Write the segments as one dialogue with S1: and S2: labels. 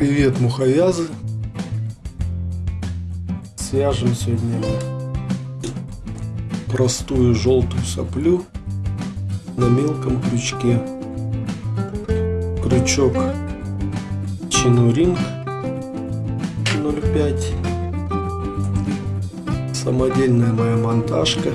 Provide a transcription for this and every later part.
S1: Привет, муховязы! Свяжем сегодня простую желтую соплю на мелком крючке. Крючок Чинуринг 0,5 Самодельная моя монтажка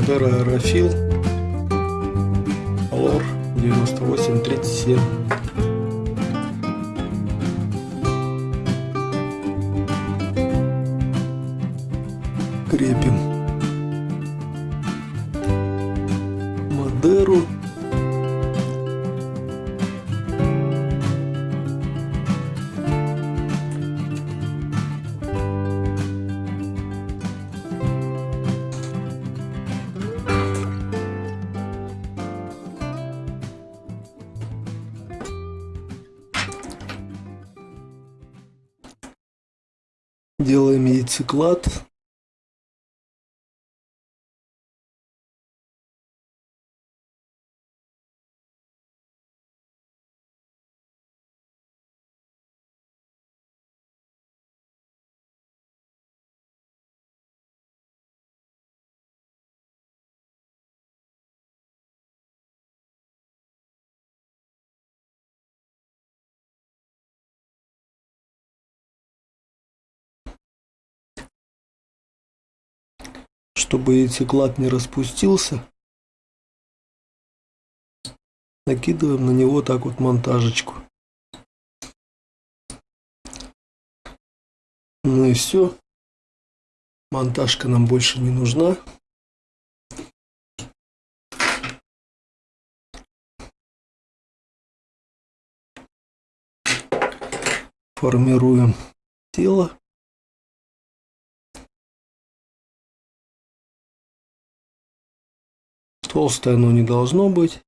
S1: Модера Аэрофил Лор 9837 крепим делаем яйцеклад чтобы яйцеклад не распустился, накидываем на него так вот монтажечку. Ну и все. Монтажка нам больше не нужна. Формируем тело. Толстое оно не должно быть.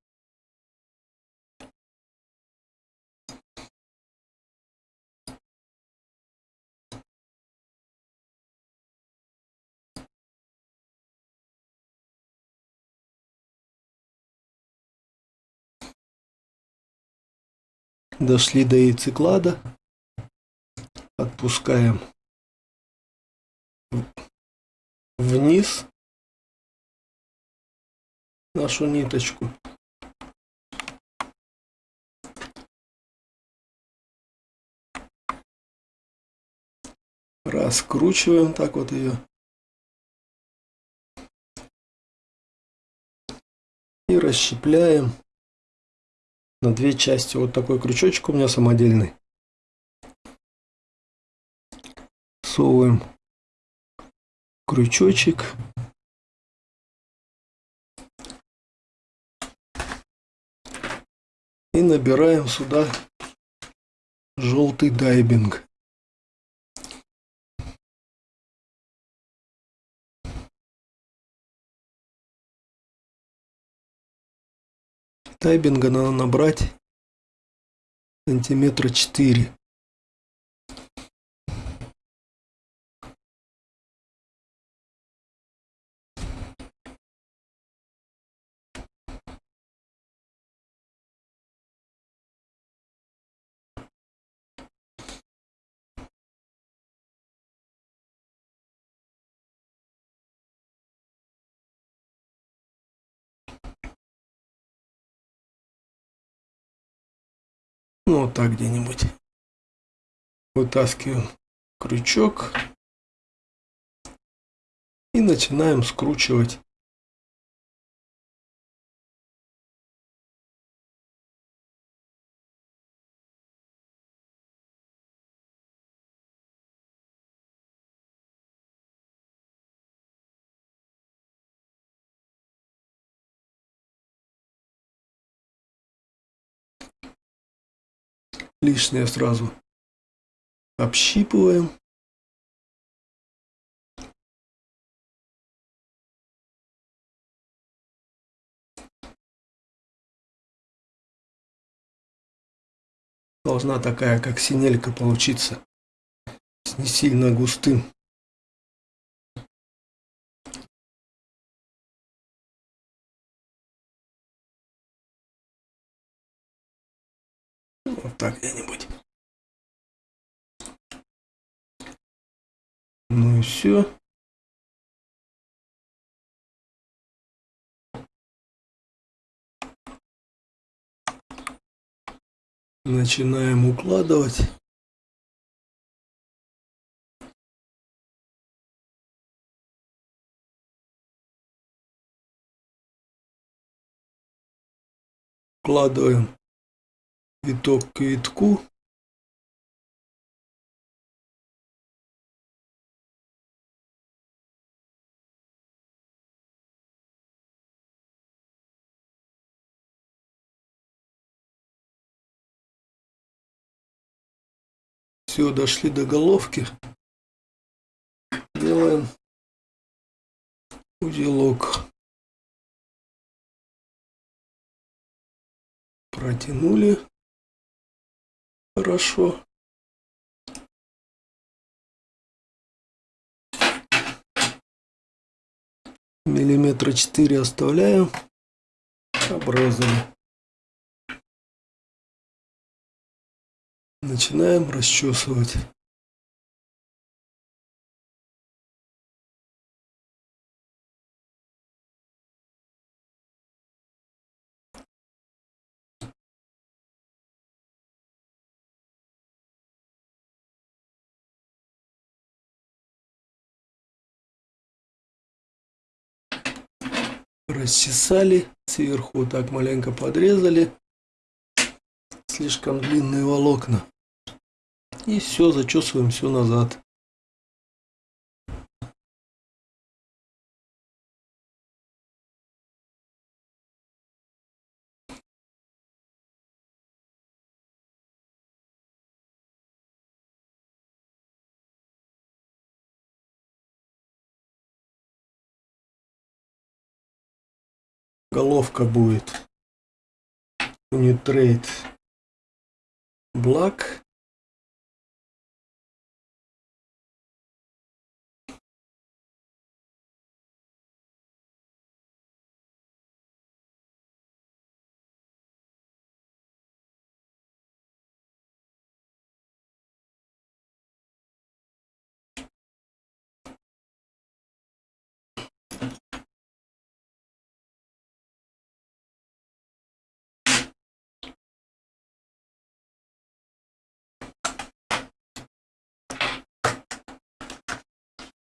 S1: Дошли до яйцеклада. Отпускаем вниз нашу ниточку. Раскручиваем так вот ее. И расщепляем на две части. Вот такой крючочек у меня самодельный. Совываем крючочек. И набираем сюда желтый дайбинг. Тайбинга надо набрать сантиметра 4. Ну, вот так где-нибудь. Вытаскиваем крючок. И начинаем скручивать лишнее сразу общипываем. Должна такая, как синелька получиться. с не сильно густым. Так где-нибудь. Ну и все. Начинаем укладывать. Укладываем виток к витку. Все, дошли до головки. Делаем узелок. Протянули. Хорошо. Миллиметра четыре оставляем. Обрезали. Начинаем расчесывать. Расчесали, сверху так маленько подрезали. Слишком длинные волокна. И все, зачесываем все назад. Головка будет Unitrade Black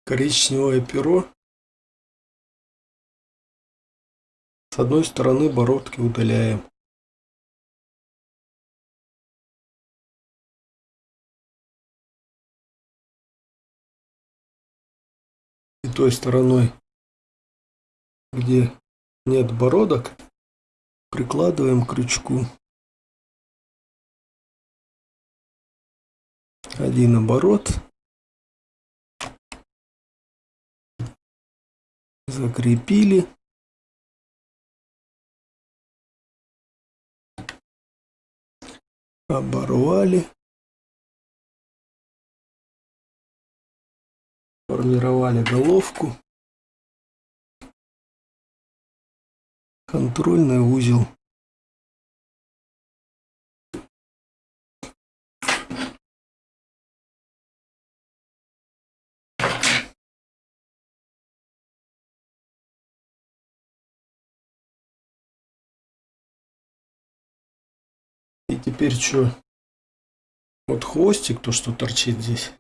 S1: коричневое перо. С одной стороны бородки удаляем. И той стороной, где нет бородок, прикладываем крючку. Один оборот. Закрепили. Оборвали. Формировали головку. Контрольный узел. Теперь что? Вот хвостик, то, что торчит здесь.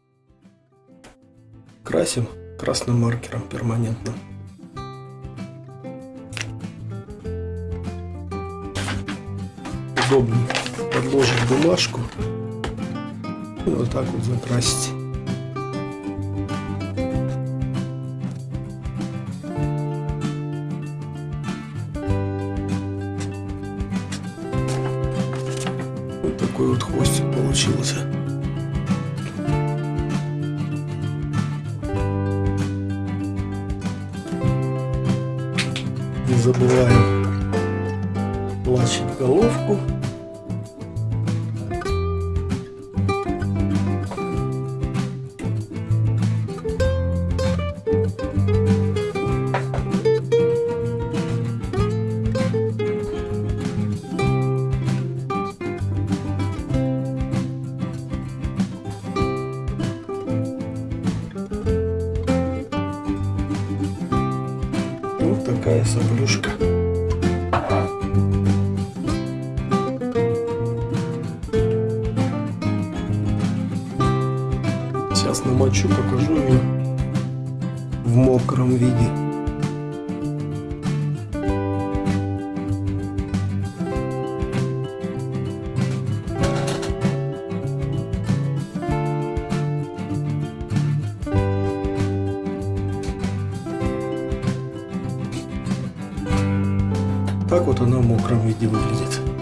S1: Красим красным маркером перманентным. Удобно подложить бумажку и вот так вот закрасить. Такой вот хвостик получился. Не забываем Намочу, покажу ее в мокром виде. Так вот она в мокром виде выглядит.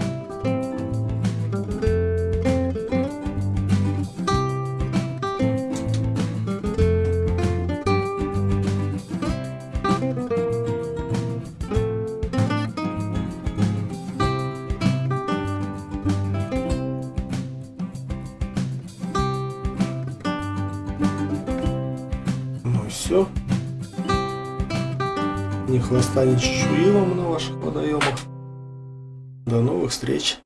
S1: Хвоста, ни чешуи на ваших водоемах. До новых встреч!